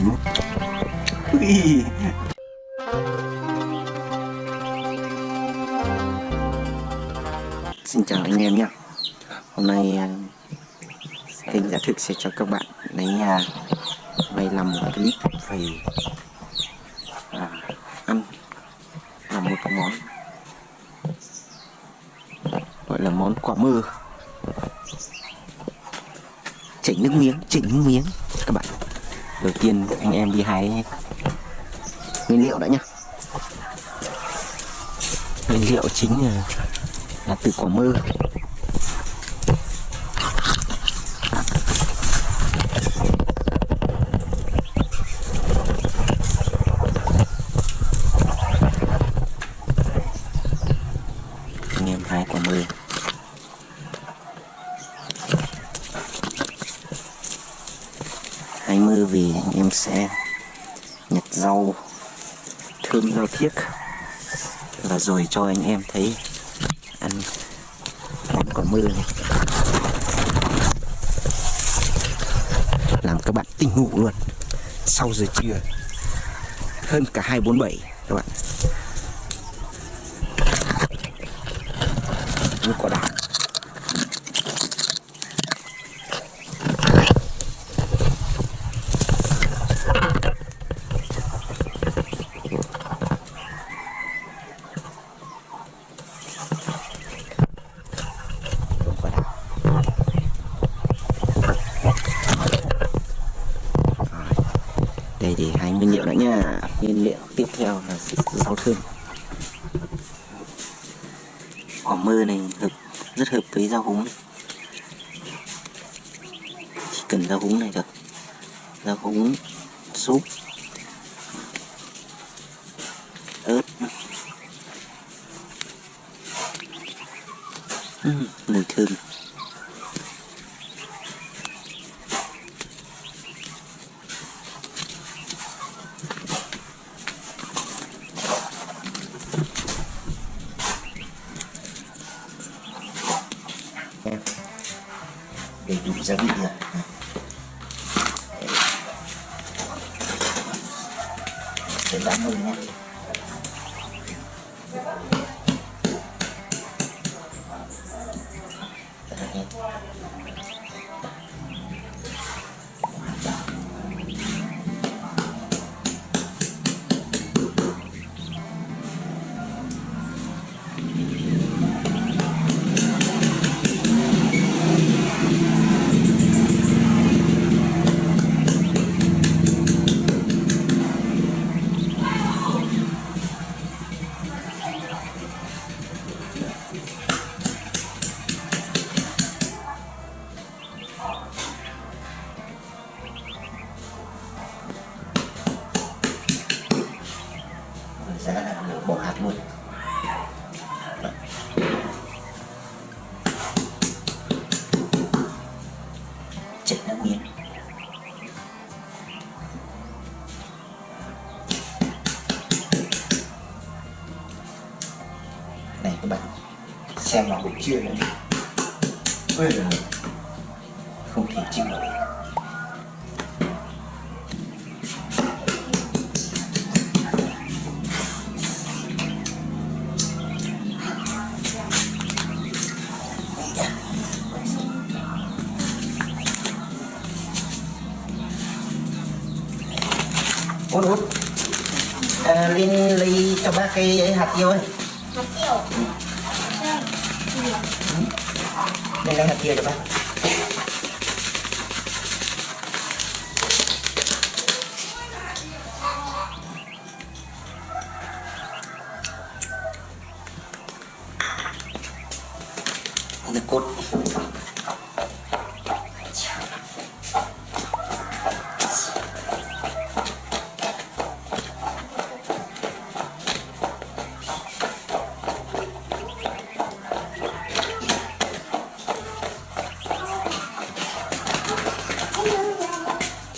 Ui. Xin chào anh em nhé. Hôm nay à, kênh giả thực sẽ cho các bạn lấy nhà đây làm một clip về à, ăn làm một món gọi là món quả mơ chỉnh nước miếng chỉnh nước miếng các bạn đầu tiên anh em đi hái nguyên liệu đã nhá. Nguyên liệu chính là, là từ quả mơ. Anh em hái quả mơ hái mơ vì anh em sẽ nhặt rau thơm rau thiếc và rồi cho anh em thấy ăn. Món quả mưa này. Làm các bạn tỉnh ngủ luôn. Sau giờ trưa, hơn cả 247 các bạn. Như quả đào. Đây thì hai nguyên liệu nữa nha. Nguyên liệu tiếp theo là rau thơm. Quả mơ này hợp rất hợp với rau húng này. chỉ cần rau húng này được. Rau húng súp ớt. Uhm, mùi thơm em đầy đủ gia vị rồi để bán nhé Này các bạn. Xem vào buổi trưa đi ôi giời không thể chịu nổi. Út út. À, lên lấy cho bác cái ấy hạt tiêu ấy หักเกี่ยวเช่นเล่นแล้หักเกี่ยวจะปะ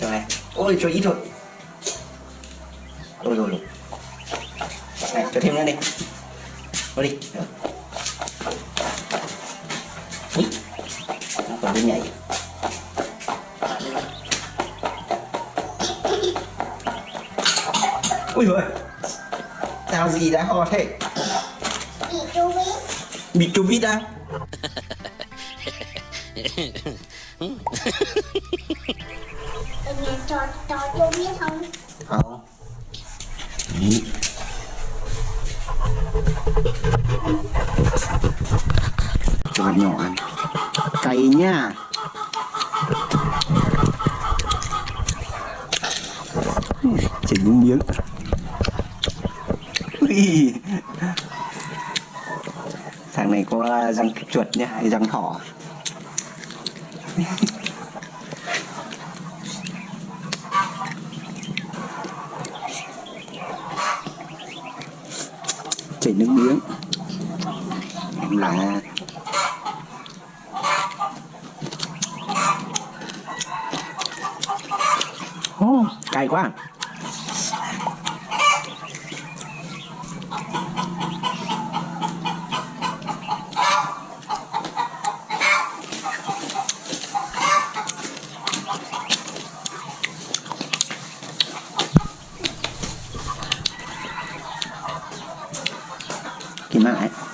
cho này ôi cho ít thôi. Ôi rồi rồi. Này cho thêm nữa đi Vào đi. Ui, nó còn đi nhảy. Ui rồi tao gì đã ho thế? Bị chú biết bị covid à ở nhà cho cho chú biết không? Không. Đấy. cho nhỏ ăn. Cay nha. Chỉ những miếng. Ui. thằng này có răng chuột nhá hay răng thỏ chảy nước miếng. Là. Oh, cay quá à. 慢来。